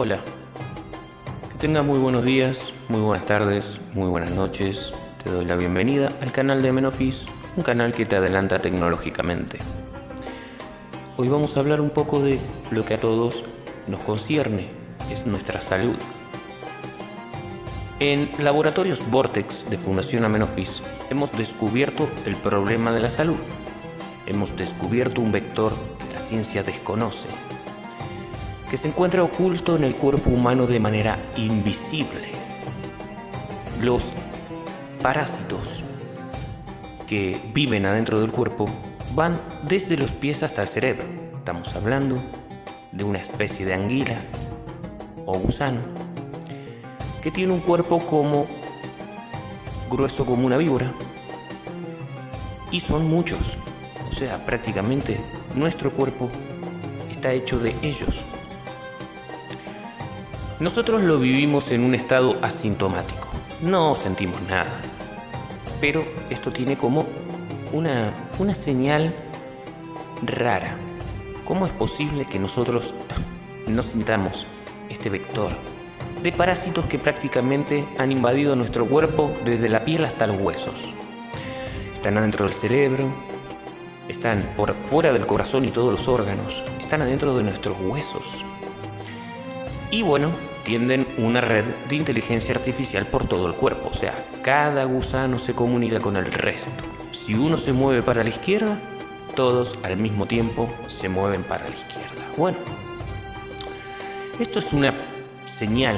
Hola. Que tengas muy buenos días, muy buenas tardes, muy buenas noches. Te doy la bienvenida al canal de Menofis, un canal que te adelanta tecnológicamente. Hoy vamos a hablar un poco de lo que a todos nos concierne, es nuestra salud. En Laboratorios Vortex de Fundación Amenofis hemos descubierto el problema de la salud. Hemos descubierto un vector que la ciencia desconoce, que se encuentra oculto en el cuerpo humano de manera invisible. Los parásitos que viven adentro del cuerpo van desde los pies hasta el cerebro. Estamos hablando de una especie de anguila o gusano que tiene un cuerpo como grueso como una víbora y son muchos. O sea, prácticamente nuestro cuerpo está hecho de ellos. Nosotros lo vivimos en un estado asintomático. No sentimos nada. Pero esto tiene como una, una señal rara. ¿Cómo es posible que nosotros no sintamos este vector de parásitos que prácticamente han invadido nuestro cuerpo desde la piel hasta los huesos? Están adentro del cerebro, están por fuera del corazón y todos los órganos, están adentro de nuestros huesos. Y bueno, tienden una red de inteligencia artificial por todo el cuerpo, o sea, cada gusano se comunica con el resto. Si uno se mueve para la izquierda, todos al mismo tiempo se mueven para la izquierda. Bueno, esto es una señal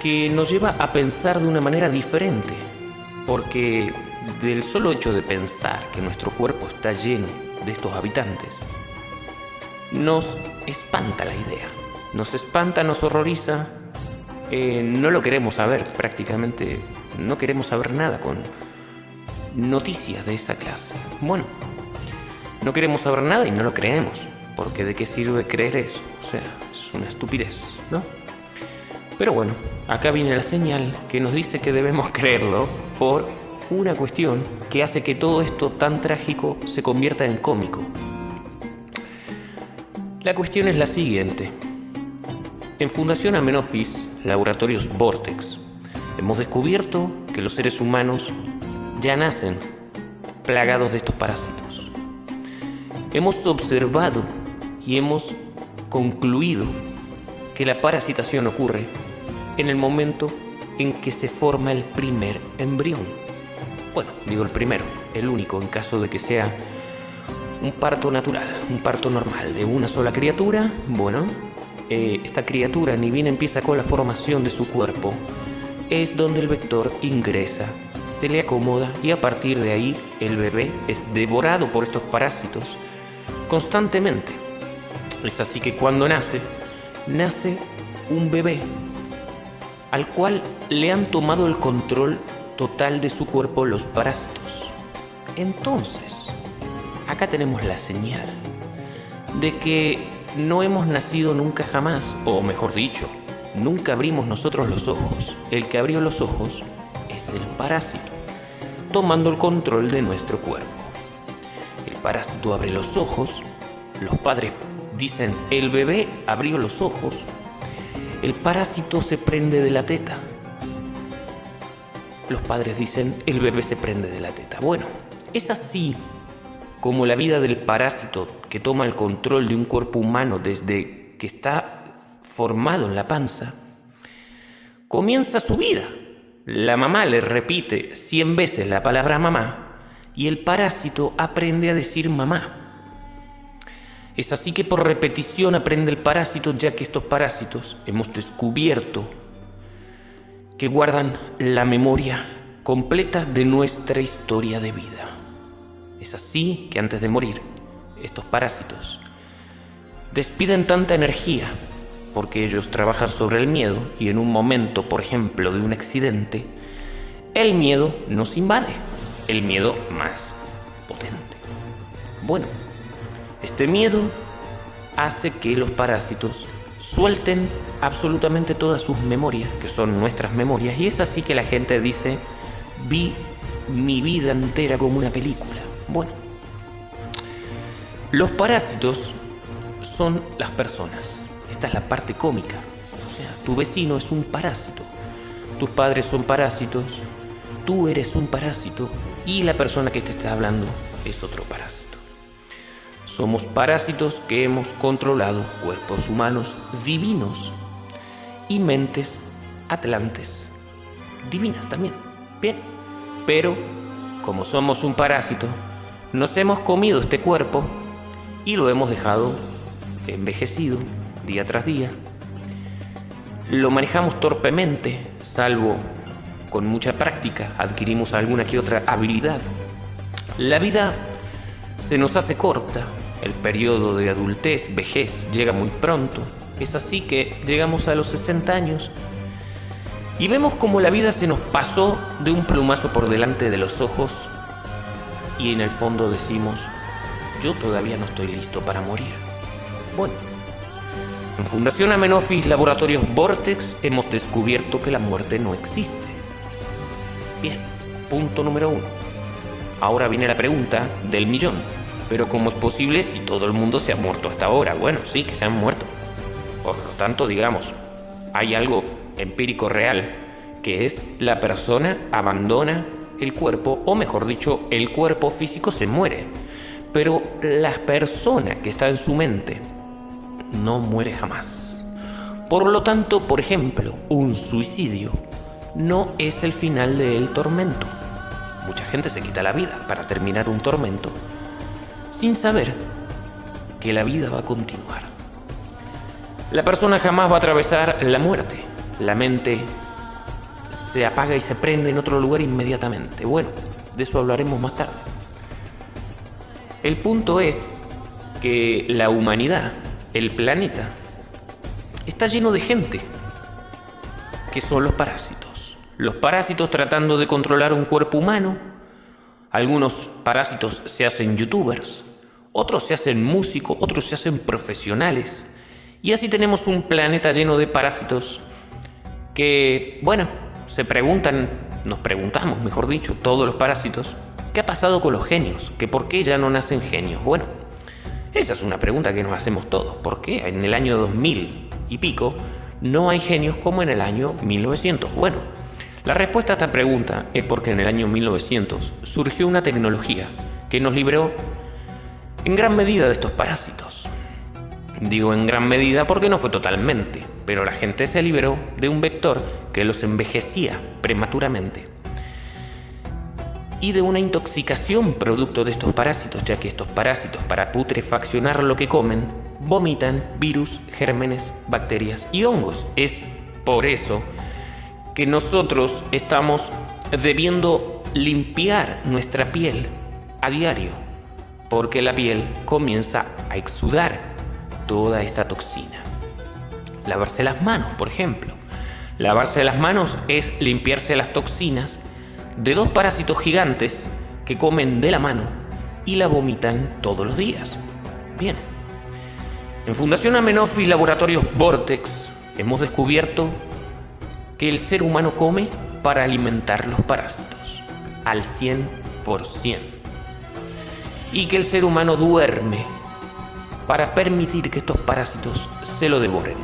que nos lleva a pensar de una manera diferente, porque del solo hecho de pensar que nuestro cuerpo está lleno de estos habitantes, nos espanta la idea. Nos espanta, nos horroriza. Eh, no lo queremos saber prácticamente. No queremos saber nada con noticias de esa clase. Bueno, no queremos saber nada y no lo creemos. Porque de qué sirve creer eso? O sea, es una estupidez, ¿no? Pero bueno, acá viene la señal que nos dice que debemos creerlo por una cuestión que hace que todo esto tan trágico se convierta en cómico. La cuestión es la siguiente. En Fundación Amenofis, Laboratorios Vortex, hemos descubierto que los seres humanos ya nacen plagados de estos parásitos. Hemos observado y hemos concluido que la parasitación ocurre en el momento en que se forma el primer embrión. Bueno, digo el primero, el único en caso de que sea un parto natural, un parto normal de una sola criatura, bueno, eh, esta criatura ni bien empieza con la formación de su cuerpo, es donde el vector ingresa, se le acomoda y a partir de ahí el bebé es devorado por estos parásitos constantemente. Es así que cuando nace, nace un bebé al cual le han tomado el control total de su cuerpo los parásitos. Entonces, acá tenemos la señal de que no hemos nacido nunca jamás, o mejor dicho, nunca abrimos nosotros los ojos. El que abrió los ojos es el parásito, tomando el control de nuestro cuerpo. El parásito abre los ojos, los padres dicen, el bebé abrió los ojos, el parásito se prende de la teta. Los padres dicen, el bebé se prende de la teta. Bueno, es así como la vida del parásito que toma el control de un cuerpo humano desde que está formado en la panza, comienza su vida. La mamá le repite cien veces la palabra mamá y el parásito aprende a decir mamá. Es así que por repetición aprende el parásito ya que estos parásitos hemos descubierto que guardan la memoria completa de nuestra historia de vida. Es así que antes de morir estos parásitos despiden tanta energía porque ellos trabajan sobre el miedo y en un momento, por ejemplo, de un accidente, el miedo nos invade, el miedo más potente. Bueno, este miedo hace que los parásitos suelten absolutamente todas sus memorias, que son nuestras memorias, y es así que la gente dice, vi mi vida entera como una película. Bueno, los parásitos son las personas. esta es la parte cómica. O sea, tu vecino es un parásito. Tus padres son parásitos. Tú eres un parásito. Y la persona que te está hablando es otro parásito. Somos parásitos que hemos controlado cuerpos humanos divinos y mentes atlantes divinas también. Bien. Pero, como somos un parásito, nos hemos comido este cuerpo y lo hemos dejado envejecido día tras día. Lo manejamos torpemente, salvo con mucha práctica adquirimos alguna que otra habilidad. La vida se nos hace corta, el periodo de adultez, vejez, llega muy pronto. Es así que llegamos a los 60 años y vemos como la vida se nos pasó de un plumazo por delante de los ojos y en el fondo decimos, yo todavía no estoy listo para morir. Bueno, en Fundación Amenofis Laboratorios Vortex hemos descubierto que la muerte no existe. Bien, punto número uno. Ahora viene la pregunta del millón. Pero ¿cómo es posible si todo el mundo se ha muerto hasta ahora? Bueno, sí, que se han muerto. Por lo tanto, digamos, hay algo empírico real, que es la persona abandona el cuerpo, o mejor dicho, el cuerpo físico se muere. Pero la persona que está en su mente no muere jamás. Por lo tanto, por ejemplo, un suicidio no es el final del tormento. Mucha gente se quita la vida para terminar un tormento sin saber que la vida va a continuar. La persona jamás va a atravesar la muerte. La mente se apaga y se prende en otro lugar inmediatamente. Bueno, de eso hablaremos más tarde. El punto es que la humanidad el planeta está lleno de gente, que son los parásitos. Los parásitos tratando de controlar un cuerpo humano. Algunos parásitos se hacen youtubers, otros se hacen músicos, otros se hacen profesionales. Y así tenemos un planeta lleno de parásitos que, bueno, se preguntan, nos preguntamos, mejor dicho, todos los parásitos, ¿qué ha pasado con los genios? ¿Que por qué ya no nacen genios? Bueno, esa es una pregunta que nos hacemos todos. ¿Por qué en el año 2000 y pico no hay genios como en el año 1900? Bueno, la respuesta a esta pregunta es porque en el año 1900 surgió una tecnología que nos libró en gran medida de estos parásitos. Digo en gran medida porque no fue totalmente, pero la gente se liberó de un vector que los envejecía prematuramente y de una intoxicación producto de estos parásitos, ya que estos parásitos para putrefaccionar lo que comen vomitan virus, gérmenes, bacterias y hongos. Es por eso que nosotros estamos debiendo limpiar nuestra piel a diario, porque la piel comienza a exudar toda esta toxina. Lavarse las manos, por ejemplo. Lavarse las manos es limpiarse las toxinas de dos parásitos gigantes que comen de la mano y la vomitan todos los días. Bien. En Fundación Amenofis Laboratorios Vortex hemos descubierto que el ser humano come para alimentar los parásitos al 100%. Y que el ser humano duerme para permitir que estos parásitos se lo devoren.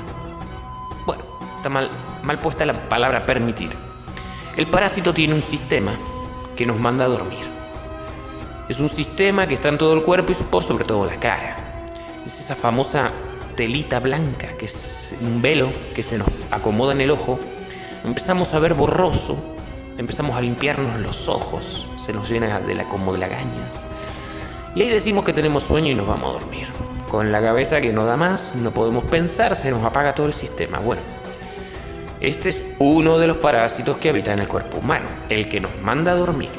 Bueno, está mal, mal puesta la palabra permitir el parásito tiene un sistema que nos manda a dormir. Es un sistema que está en todo el cuerpo y sobre todo la cara. Es esa famosa telita blanca, que es un velo que se nos acomoda en el ojo. Empezamos a ver borroso, empezamos a limpiarnos los ojos, se nos llena de la como de lagañas. Y ahí decimos que tenemos sueño y nos vamos a dormir. Con la cabeza que no da más, no podemos pensar, se nos apaga todo el sistema. Bueno, este es uno de los parásitos que habita en el cuerpo humano, el que nos manda a dormir.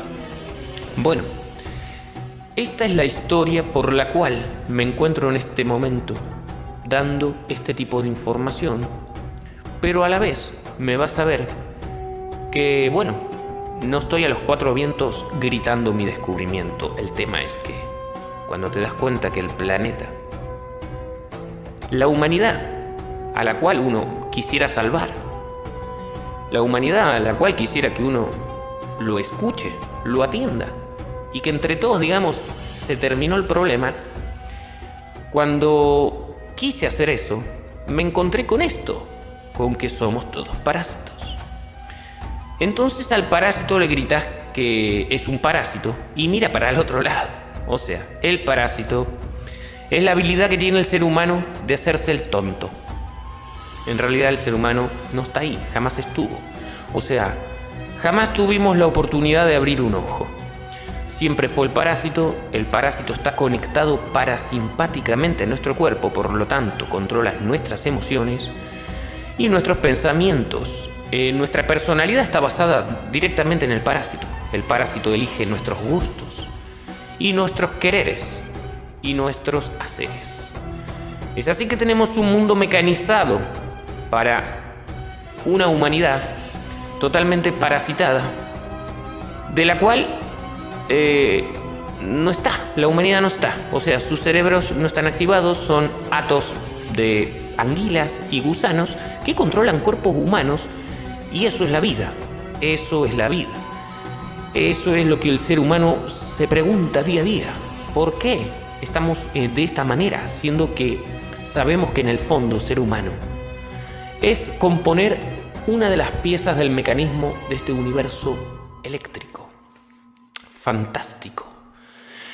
Bueno, esta es la historia por la cual me encuentro en este momento dando este tipo de información, pero a la vez me vas a ver que, bueno, no estoy a los cuatro vientos gritando mi descubrimiento. El tema es que cuando te das cuenta que el planeta, la humanidad a la cual uno quisiera salvar, la humanidad a la cual quisiera que uno lo escuche, lo atienda y que entre todos, digamos, se terminó el problema. Cuando quise hacer eso, me encontré con esto, con que somos todos parásitos. Entonces al parásito le gritas que es un parásito y mira para el otro lado. O sea, el parásito es la habilidad que tiene el ser humano de hacerse el tonto. En realidad el ser humano no está ahí, jamás estuvo. O sea, jamás tuvimos la oportunidad de abrir un ojo. Siempre fue el parásito, el parásito está conectado parasimpáticamente a nuestro cuerpo, por lo tanto controla nuestras emociones y nuestros pensamientos. Eh, nuestra personalidad está basada directamente en el parásito. El parásito elige nuestros gustos y nuestros quereres y nuestros haceres. Es así que tenemos un mundo mecanizado para una humanidad totalmente parasitada, de la cual eh, no está, la humanidad no está. O sea, sus cerebros no están activados, son atos de anguilas y gusanos que controlan cuerpos humanos y eso es la vida, eso es la vida. Eso es lo que el ser humano se pregunta día a día. ¿Por qué estamos eh, de esta manera, siendo que sabemos que en el fondo ser humano es componer una de las piezas del mecanismo de este universo eléctrico? Fantástico.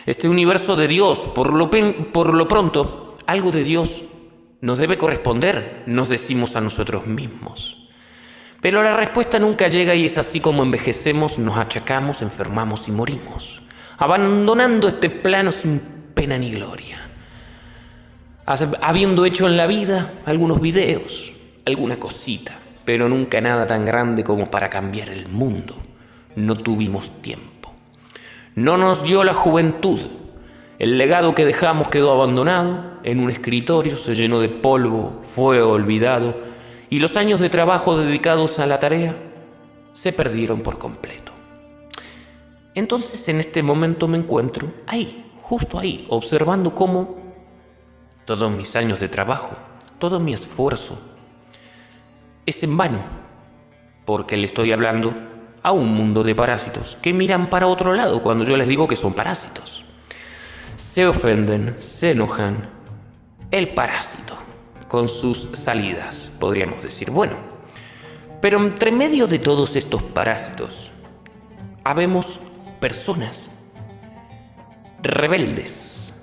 Este universo de Dios, por lo, por lo pronto, algo de Dios nos debe corresponder, nos decimos a nosotros mismos. Pero la respuesta nunca llega y es así como envejecemos, nos achacamos, enfermamos y morimos, abandonando este plano sin pena ni gloria. Habiendo hecho en la vida algunos videos, alguna cosita, pero nunca nada tan grande como para cambiar el mundo. No tuvimos tiempo. No nos dio la juventud. El legado que dejamos quedó abandonado, en un escritorio se llenó de polvo, fue olvidado y los años de trabajo dedicados a la tarea se perdieron por completo. Entonces en este momento me encuentro ahí, justo ahí, observando cómo todos mis años de trabajo, todo mi esfuerzo, es en vano, porque le estoy hablando a un mundo de parásitos que miran para otro lado cuando yo les digo que son parásitos. Se ofenden, se enojan. El parásito con sus salidas, podríamos decir. Bueno, pero entre medio de todos estos parásitos, habemos personas rebeldes.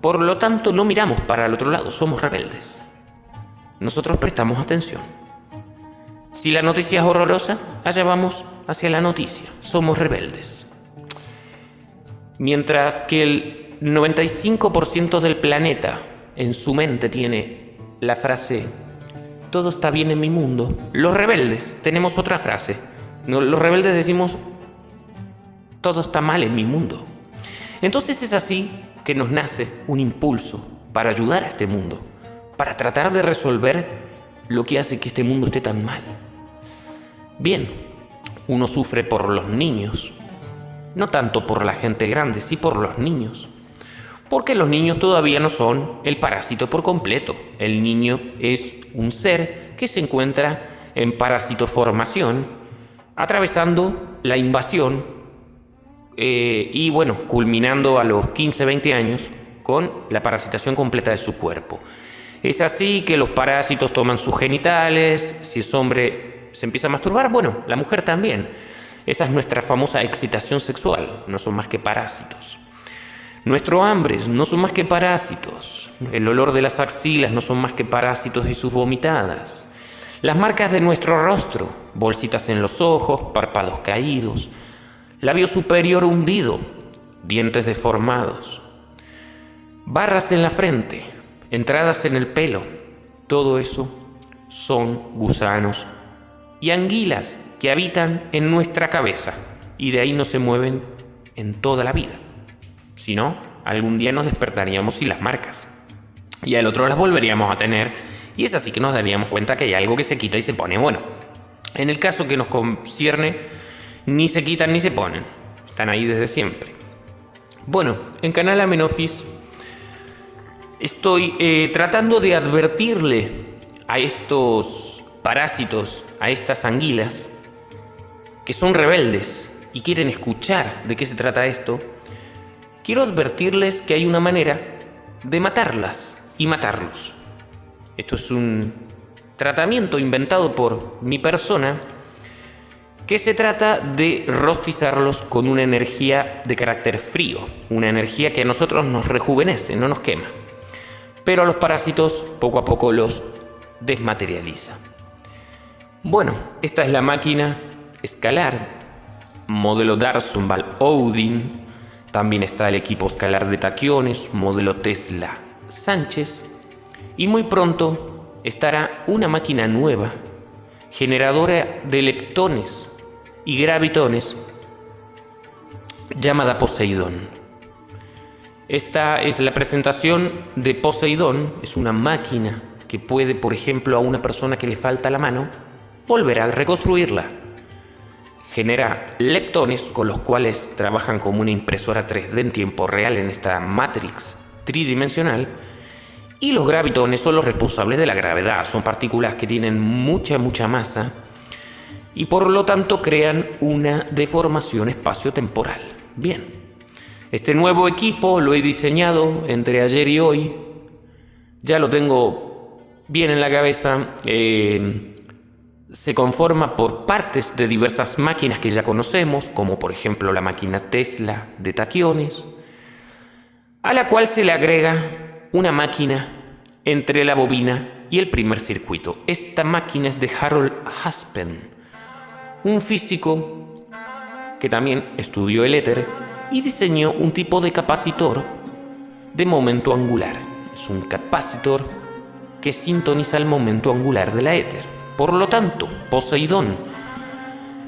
Por lo tanto, no miramos para el otro lado, somos rebeldes. Nosotros prestamos atención. Si la noticia es horrorosa, allá vamos hacia la noticia. Somos rebeldes. Mientras que el 95% del planeta en su mente tiene la frase todo está bien en mi mundo, los rebeldes tenemos otra frase. Los rebeldes decimos todo está mal en mi mundo. Entonces es así que nos nace un impulso para ayudar a este mundo, para tratar de resolver lo que hace que este mundo esté tan mal. Bien, uno sufre por los niños, no tanto por la gente grande, sí por los niños porque los niños todavía no son el parásito por completo. El niño es un ser que se encuentra en parasitoformación, atravesando la invasión eh, y bueno, culminando a los 15-20 años con la parasitación completa de su cuerpo. Es así que los parásitos toman sus genitales, si es hombre se empieza a masturbar, bueno, la mujer también. Esa es nuestra famosa excitación sexual, no son más que parásitos. Nuestros hambres no son más que parásitos. El olor de las axilas no son más que parásitos y sus vomitadas. Las marcas de nuestro rostro, bolsitas en los ojos, párpados caídos, labio superior hundido, dientes deformados, barras en la frente, entradas en el pelo, todo eso son gusanos y anguilas que habitan en nuestra cabeza y de ahí no se mueven en toda la vida. Si no, algún día nos despertaríamos sin las marcas. Y al otro las volveríamos a tener. Y es así que nos daríamos cuenta que hay algo que se quita y se pone. Bueno, en el caso que nos concierne, ni se quitan ni se ponen. Están ahí desde siempre. Bueno, en Canal Amenofis estoy eh, tratando de advertirle a estos parásitos, a estas anguilas, que son rebeldes y quieren escuchar de qué se trata esto, quiero advertirles que hay una manera de matarlas y matarlos. Esto es un tratamiento inventado por mi persona que se trata de rostizarlos con una energía de carácter frío, una energía que a nosotros nos rejuvenece, no nos quema, pero a los parásitos poco a poco los desmaterializa. Bueno, esta es la máquina escalar, modelo Darson-Val Odin, también está el equipo escalar de taquiones, modelo Tesla Sánchez, y muy pronto estará una máquina nueva, generadora de leptones y gravitones, llamada Poseidón. Esta es la presentación de Poseidón, es una máquina que puede, por ejemplo, a una persona que le falta la mano, volver a reconstruirla. Genera leptones con los cuales trabajan como una impresora 3D en tiempo real en esta matrix tridimensional y los gravitones son los responsables de la gravedad, son partículas que tienen mucha, mucha masa y por lo tanto crean una deformación espacio-temporal. Bien, este nuevo equipo lo he diseñado entre ayer y hoy, ya lo tengo bien en la cabeza, eh, se conforma por partes de diversas máquinas que ya conocemos, como por ejemplo la máquina Tesla de taquiones, a la cual se le agrega una máquina entre la bobina y el primer circuito. Esta máquina es de Harold Haspen, un físico que también estudió el éter y diseñó un tipo de capacitor de momento angular. Es un capacitor que sintoniza el momento angular de la éter. Por lo tanto, Poseidón,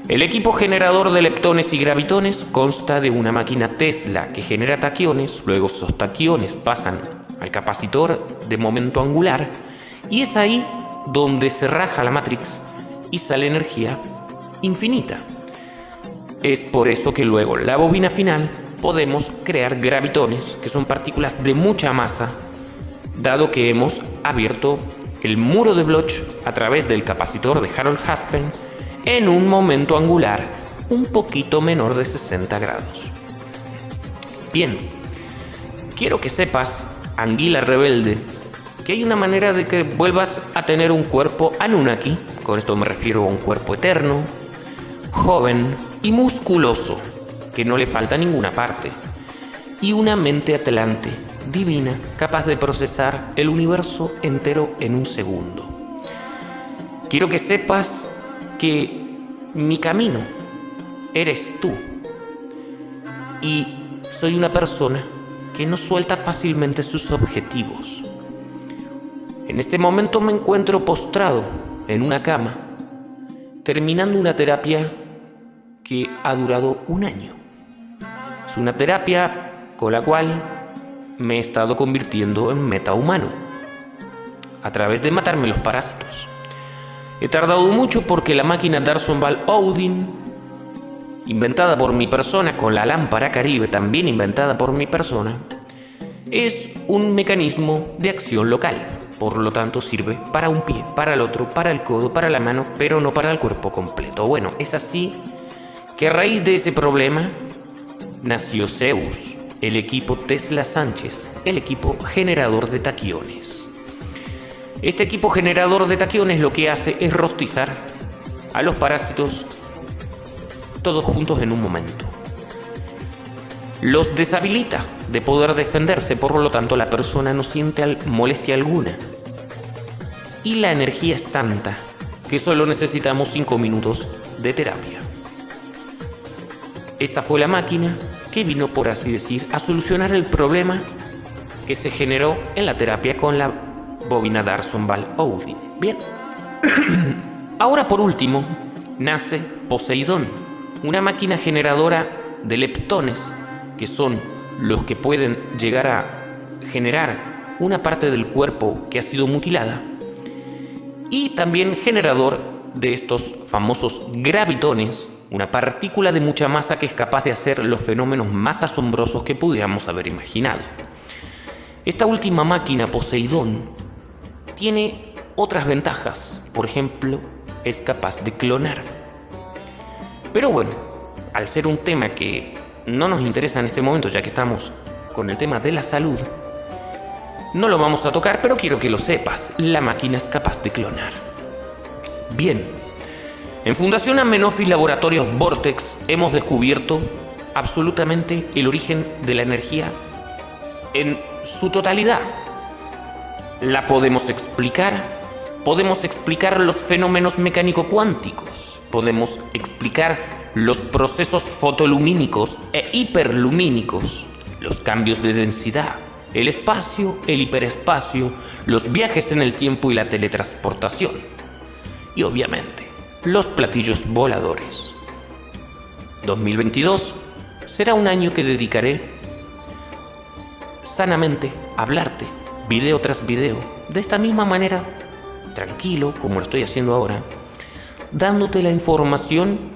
el equipo generador de leptones y gravitones consta de una máquina Tesla que genera taquiones, luego esos taquiones pasan al capacitor de momento angular y es ahí donde se raja la matrix y sale energía infinita. Es por eso que luego la bobina final podemos crear gravitones, que son partículas de mucha masa, dado que hemos abierto el muro de Bloch a través del capacitor de Harold Haspen en un momento angular un poquito menor de 60 grados. Bien, quiero que sepas anguila rebelde, que hay una manera de que vuelvas a tener un cuerpo Anunnaki, con esto me refiero a un cuerpo eterno, joven y musculoso, que no le falta ninguna parte, y una mente atlante, divina, capaz de procesar el universo entero en un segundo. Quiero que sepas que mi camino eres tú, y soy una persona que no suelta fácilmente sus objetivos. En este momento me encuentro postrado en una cama, terminando una terapia que ha durado un año. Es una terapia con la cual me he estado convirtiendo en metahumano, a través de matarme los parásitos. He tardado mucho porque la máquina Darson Val Odin, inventada por mi persona con la lámpara caribe, también inventada por mi persona, es un mecanismo de acción local. Por lo tanto, sirve para un pie, para el otro, para el codo, para la mano, pero no para el cuerpo completo. Bueno, es así que a raíz de ese problema nació Zeus, el equipo Tesla Sánchez, el equipo generador de taquiones. Este equipo generador de taquiones lo que hace es rostizar a los parásitos todos juntos en un momento los deshabilita de poder defenderse, por lo tanto la persona no siente molestia alguna. Y la energía es tanta que solo necesitamos 5 minutos de terapia. Esta fue la máquina que vino, por así decir, a solucionar el problema que se generó en la terapia con la bobina Darson Val Odin. Bien. Ahora por último, nace Poseidón, una máquina generadora de leptones que son los que pueden llegar a generar una parte del cuerpo que ha sido mutilada, y también generador de estos famosos gravitones, una partícula de mucha masa que es capaz de hacer los fenómenos más asombrosos que pudiéramos haber imaginado. Esta última máquina, Poseidón, tiene otras ventajas. Por ejemplo, es capaz de clonar. Pero bueno, al ser un tema que no nos interesa en este momento, ya que estamos con el tema de la salud, No lo vamos a tocar, pero quiero que lo sepas. La máquina es capaz de clonar. Bien. En Fundación Amenofis Laboratorios Vortex hemos descubierto absolutamente el origen de la energía en su totalidad. La podemos explicar. Podemos explicar los fenómenos mecánico-cuánticos. Podemos explicar los procesos fotolumínicos e hiperlumínicos, los cambios de densidad, el espacio, el hiperespacio, los viajes en el tiempo y la teletransportación. Y obviamente, los platillos voladores. 2022 será un año que dedicaré sanamente a hablarte, video tras video, de esta misma manera, tranquilo, como lo estoy haciendo ahora, dándote la información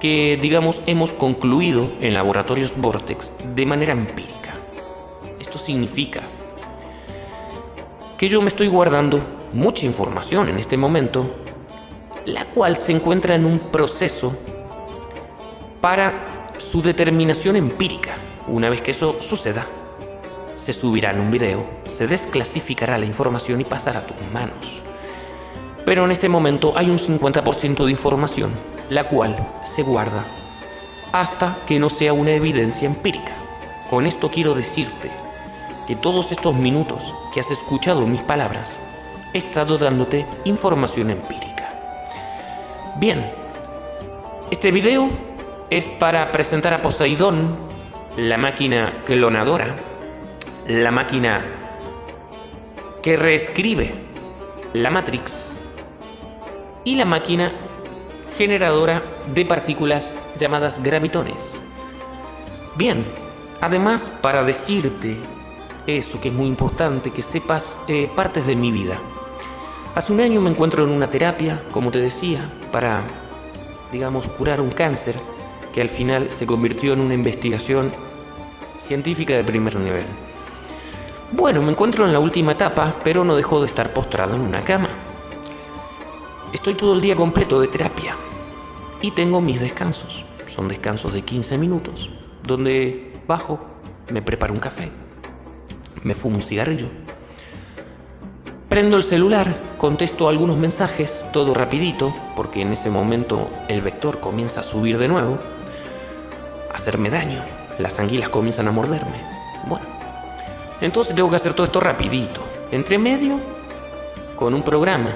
que, digamos, hemos concluido en laboratorios Vortex de manera empírica significa que yo me estoy guardando mucha información en este momento, la cual se encuentra en un proceso para su determinación empírica. Una vez que eso suceda, se subirá en un video, se desclasificará la información y pasará a tus manos. Pero en este momento hay un 50% de información, la cual se guarda hasta que no sea una evidencia empírica. Con esto quiero decirte que todos estos minutos que has escuchado mis palabras, he estado dándote información empírica. Bien, este video es para presentar a Poseidón, la máquina clonadora, la máquina que reescribe la Matrix y la máquina generadora de partículas llamadas gravitones. Bien, además para decirte eso que es muy importante, que sepas eh, partes de mi vida. Hace un año me encuentro en una terapia, como te decía, para, digamos, curar un cáncer que al final se convirtió en una investigación científica de primer nivel. Bueno, me encuentro en la última etapa, pero no dejo de estar postrado en una cama. Estoy todo el día completo de terapia y tengo mis descansos. Son descansos de 15 minutos, donde bajo, me preparo un café, me fumo un cigarrillo. Prendo el celular, contesto algunos mensajes, todo rapidito, porque en ese momento el vector comienza a subir de nuevo, a hacerme daño, las anguilas comienzan a morderme. Bueno, entonces tengo que hacer todo esto rapidito. Entre medio, con un programa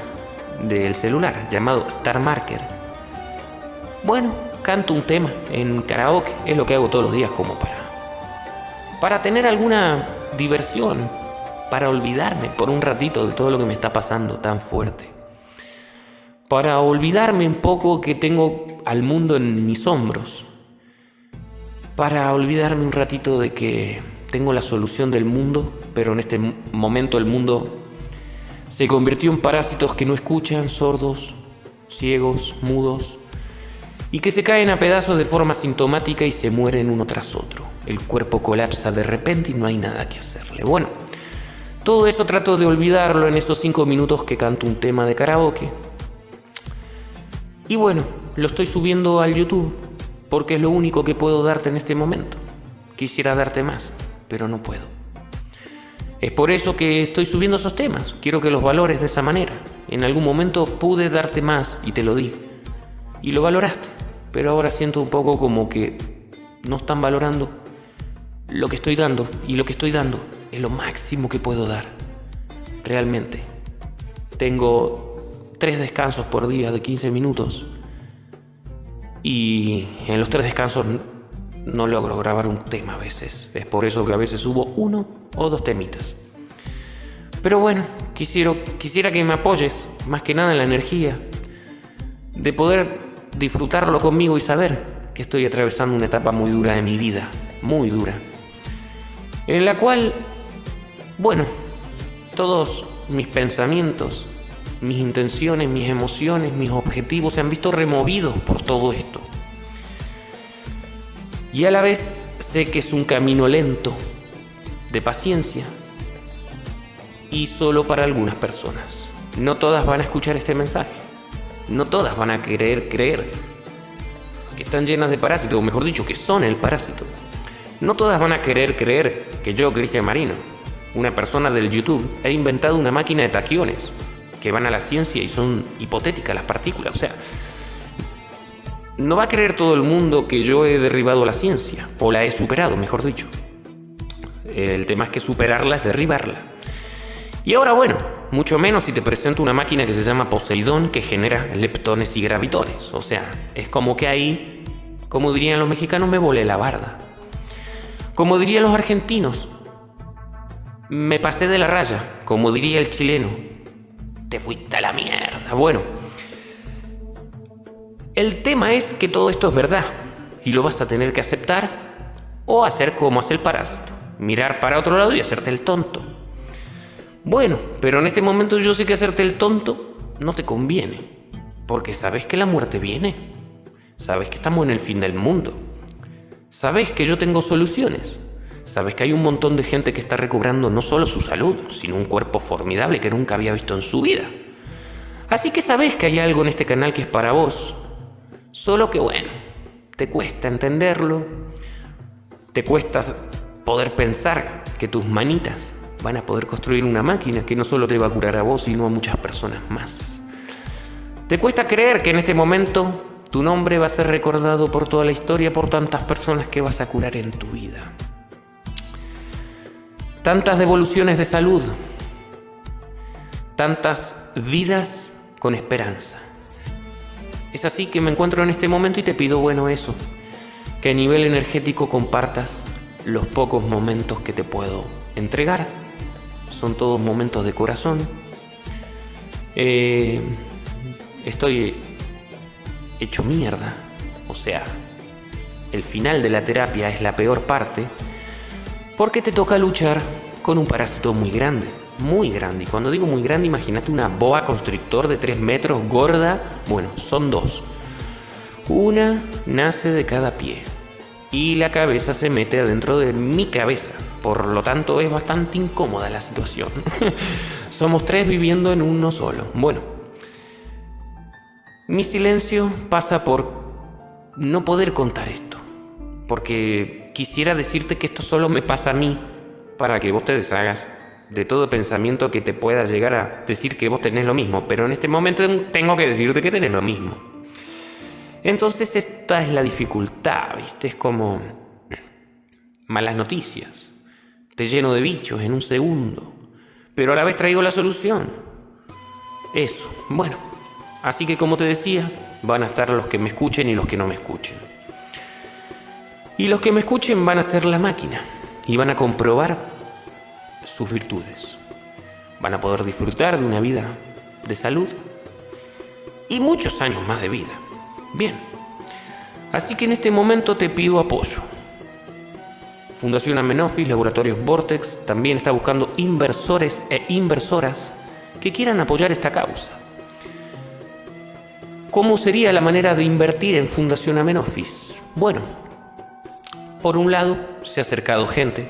del celular llamado Star Marker. Bueno, canto un tema en karaoke, es lo que hago todos los días como para para tener alguna diversión, para olvidarme por un ratito de todo lo que me está pasando tan fuerte. Para olvidarme un poco que tengo al mundo en mis hombros. Para olvidarme un ratito de que tengo la solución del mundo, pero en este momento el mundo se convirtió en parásitos que no escuchan, sordos, ciegos, mudos, y que se caen a pedazos de forma sintomática y se mueren uno tras otro. El cuerpo colapsa de repente y no hay nada que hacerle. Bueno, todo eso trato de olvidarlo en esos cinco minutos que canto un tema de karaoke. Y bueno, lo estoy subiendo al YouTube porque es lo único que puedo darte en este momento. Quisiera darte más, pero no puedo. Es por eso que estoy subiendo esos temas. Quiero que los valores de esa manera. En algún momento pude darte más y te lo di. Y lo valoraste pero ahora siento un poco como que no están valorando lo que estoy dando y lo que estoy dando es lo máximo que puedo dar. Realmente. Tengo tres descansos por día de 15 minutos y en los tres descansos no logro grabar un tema a veces. Es por eso que a veces subo uno o dos temitas. Pero bueno, quisiera, quisiera que me apoyes más que nada en la energía de poder disfrutarlo conmigo y saber que estoy atravesando una etapa muy dura de mi vida, muy dura, en la cual, bueno, todos mis pensamientos, mis intenciones, mis emociones, mis objetivos se han visto removidos por todo esto. Y a la vez sé que es un camino lento, de paciencia, y solo para algunas personas. No todas van a escuchar este mensaje no todas van a querer creer que están llenas de parásitos, o mejor dicho, que son el parásito. No todas van a querer creer que yo, Cristian Marino, una persona del YouTube, ha inventado una máquina de taquiones que van a la ciencia y son hipotéticas las partículas. O sea, no va a creer todo el mundo que yo he derribado la ciencia, o la he superado, mejor dicho. El tema es que superarla es derribarla. Y ahora bueno, mucho menos si te presento una máquina que se llama Poseidón que genera leptones y gravitones. O sea, es como que ahí, como dirían los mexicanos, me volé la barda. Como dirían los argentinos, me pasé de la raya. Como diría el chileno, te fuiste a la mierda. Bueno, el tema es que todo esto es verdad y lo vas a tener que aceptar o hacer como hace el parásito, mirar para otro lado y hacerte el tonto. Bueno, pero en este momento yo sé que hacerte el tonto no te conviene, porque sabes que la muerte viene, sabes que estamos en el fin del mundo, sabes que yo tengo soluciones, sabes que hay un montón de gente que está recobrando no solo su salud, sino un cuerpo formidable que nunca había visto en su vida. Así que sabes que hay algo en este canal que es para vos, Solo que bueno, te cuesta entenderlo, te cuesta poder pensar que tus manitas van a poder construir una máquina que no solo te va a curar a vos, sino a muchas personas más. Te cuesta creer que en este momento tu nombre va a ser recordado por toda la historia, por tantas personas que vas a curar en tu vida. Tantas devoluciones de salud, tantas vidas con esperanza. Es así que me encuentro en este momento y te pido, bueno, eso, que a nivel energético compartas los pocos momentos que te puedo entregar. Son todos momentos de corazón. Eh, estoy hecho mierda. O sea, el final de la terapia es la peor parte porque te toca luchar con un parásito muy grande muy grande. Y cuando digo muy grande, imagínate una boa constrictor de 3 metros, gorda. Bueno, son dos. Una nace de cada pie. Y la cabeza se mete adentro de mi cabeza. Por lo tanto, es bastante incómoda la situación. Somos tres viviendo en uno solo. Bueno, mi silencio pasa por no poder contar esto. Porque quisiera decirte que esto solo me pasa a mí para que vos te deshagas de todo pensamiento que te pueda llegar a decir que vos tenés lo mismo, pero en este momento tengo que decirte que tenés lo mismo. Entonces esta es la dificultad, ¿viste? Es como malas noticias. Te lleno de bichos en un segundo, pero a la vez traigo la solución. Eso, bueno. Así que como te decía, van a estar los que me escuchen y los que no me escuchen. Y los que me escuchen van a ser la máquina y van a comprobar sus virtudes. Van a poder disfrutar de una vida de salud y muchos años más de vida. Bien, así que en este momento te pido apoyo. Fundación Amenofis, Laboratorios Vortex, también está buscando inversores e inversoras que quieran apoyar esta causa. ¿Cómo sería la manera de invertir en Fundación Amenofis? Bueno, por un lado, se ha acercado gente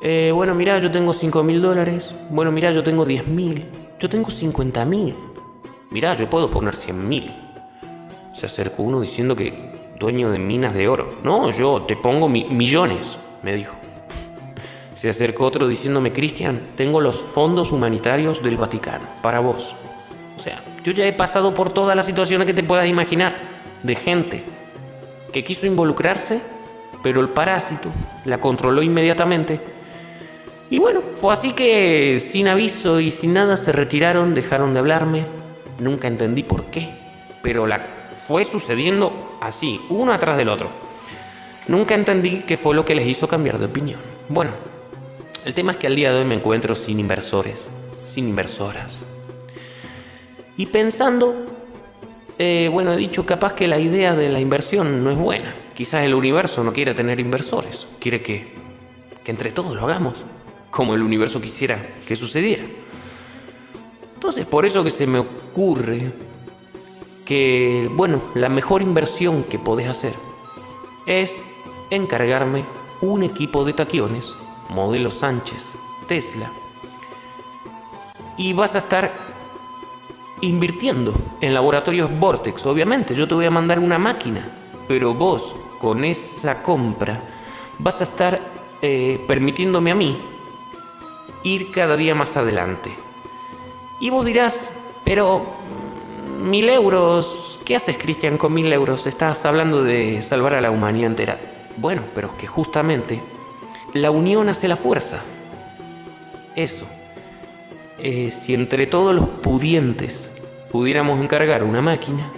eh, bueno, mira, yo tengo 5 mil dólares. Bueno, mira, yo tengo 10 mil. Yo tengo 50 mil. Mira, yo puedo poner 100 mil. Se acercó uno diciendo que dueño de minas de oro. No, yo te pongo millones, me dijo. Se acercó otro diciéndome, Cristian, tengo los fondos humanitarios del Vaticano, para vos. O sea, yo ya he pasado por todas las situaciones que te puedas imaginar de gente que quiso involucrarse, pero el parásito la controló inmediatamente y bueno, fue así que sin aviso y sin nada se retiraron, dejaron de hablarme. Nunca entendí por qué, pero la fue sucediendo así, uno atrás del otro. Nunca entendí qué fue lo que les hizo cambiar de opinión. Bueno, el tema es que al día de hoy me encuentro sin inversores, sin inversoras. Y pensando, eh, bueno, he dicho capaz que la idea de la inversión no es buena. Quizás el universo no quiere tener inversores, quiere que, que entre todos lo hagamos como el universo quisiera que sucediera. Entonces, por eso que se me ocurre que, bueno, la mejor inversión que podés hacer es encargarme un equipo de taquiones, modelo Sánchez, Tesla, y vas a estar invirtiendo en laboratorios Vortex. Obviamente, yo te voy a mandar una máquina, pero vos con esa compra vas a estar eh, permitiéndome a mí ir cada día más adelante. Y vos dirás, pero mm, mil euros, ¿qué haces Cristian con mil euros? Estás hablando de salvar a la humanidad entera. Bueno, pero es que justamente la unión hace la fuerza. Eso. Eh, si entre todos los pudientes pudiéramos encargar una máquina,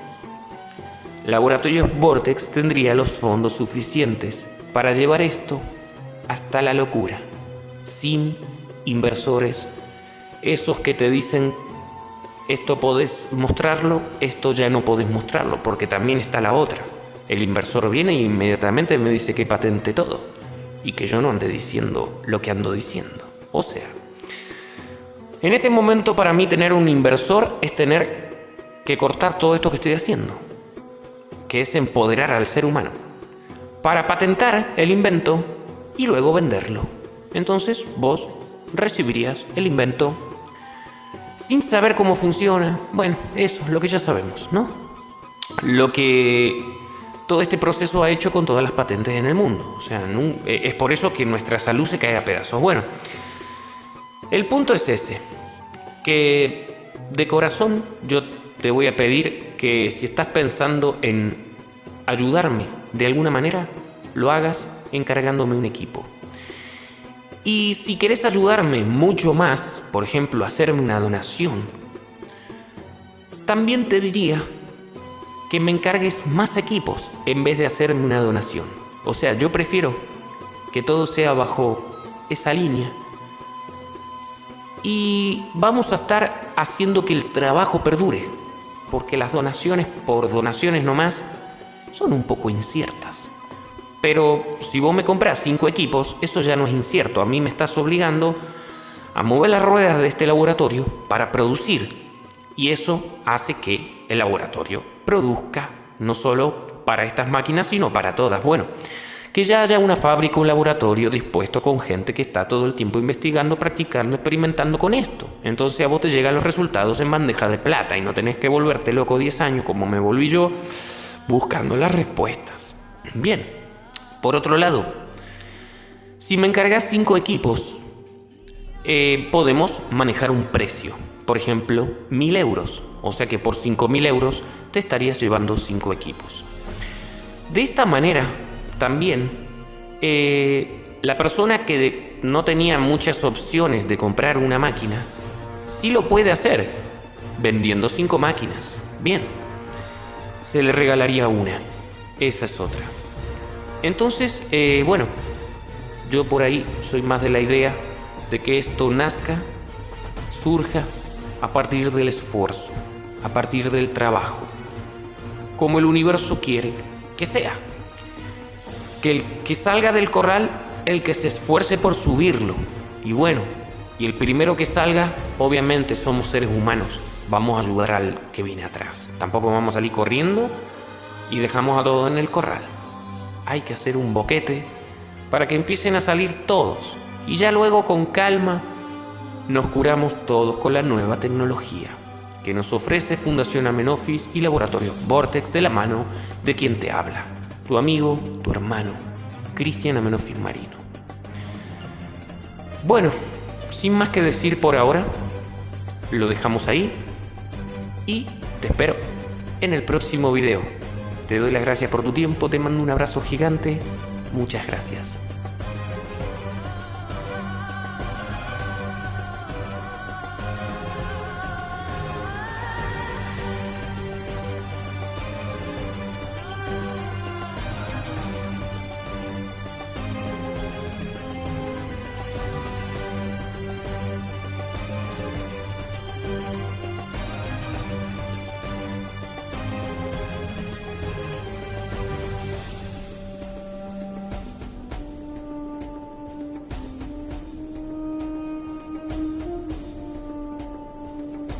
Laboratorios Vortex tendría los fondos suficientes para llevar esto hasta la locura, sin inversores, esos que te dicen esto podés mostrarlo, esto ya no podés mostrarlo, porque también está la otra. El inversor viene e inmediatamente me dice que patente todo y que yo no ande diciendo lo que ando diciendo. O sea, en este momento para mí tener un inversor es tener que cortar todo esto que estoy haciendo, que es empoderar al ser humano, para patentar el invento y luego venderlo. Entonces vos recibirías el invento sin saber cómo funciona. Bueno, eso, lo que ya sabemos, ¿no? Lo que todo este proceso ha hecho con todas las patentes en el mundo. O sea, eh, es por eso que nuestra salud se cae a pedazos. Bueno, el punto es ese, que de corazón yo te voy a pedir que si estás pensando en ayudarme de alguna manera, lo hagas encargándome un equipo. Y si quieres ayudarme mucho más, por ejemplo, hacerme una donación, también te diría que me encargues más equipos en vez de hacerme una donación. O sea, yo prefiero que todo sea bajo esa línea. Y vamos a estar haciendo que el trabajo perdure, porque las donaciones por donaciones nomás son un poco inciertas. Pero si vos me compras cinco equipos, eso ya no es incierto. A mí me estás obligando a mover las ruedas de este laboratorio para producir. Y eso hace que el laboratorio produzca no solo para estas máquinas, sino para todas. Bueno, que ya haya una fábrica, un laboratorio dispuesto con gente que está todo el tiempo investigando, practicando, experimentando con esto. Entonces a vos te llegan los resultados en bandeja de plata y no tenés que volverte loco 10 años como me volví yo buscando las respuestas. Bien, por otro lado, si me encargas cinco equipos, eh, podemos manejar un precio. Por ejemplo, mil euros. O sea que por mil euros te estarías llevando cinco equipos. De esta manera, también, eh, la persona que no tenía muchas opciones de comprar una máquina, sí lo puede hacer, vendiendo cinco máquinas. Bien, se le regalaría una. Esa es otra. Entonces, eh, bueno, yo por ahí soy más de la idea de que esto nazca, surja a partir del esfuerzo, a partir del trabajo, como el universo quiere que sea. Que el que salga del corral, el que se esfuerce por subirlo. Y bueno, y el primero que salga, obviamente somos seres humanos. Vamos a ayudar al que viene atrás. Tampoco vamos a salir corriendo y dejamos a todos en el corral hay que hacer un boquete para que empiecen a salir todos y ya luego con calma nos curamos todos con la nueva tecnología que nos ofrece Fundación Amenofis y Laboratorio Vortex de la mano de quien te habla, tu amigo, tu hermano, Cristian Amenofis Marino. Bueno, sin más que decir por ahora, lo dejamos ahí y te espero en el próximo video. Te doy las gracias por tu tiempo, te mando un abrazo gigante. Muchas gracias.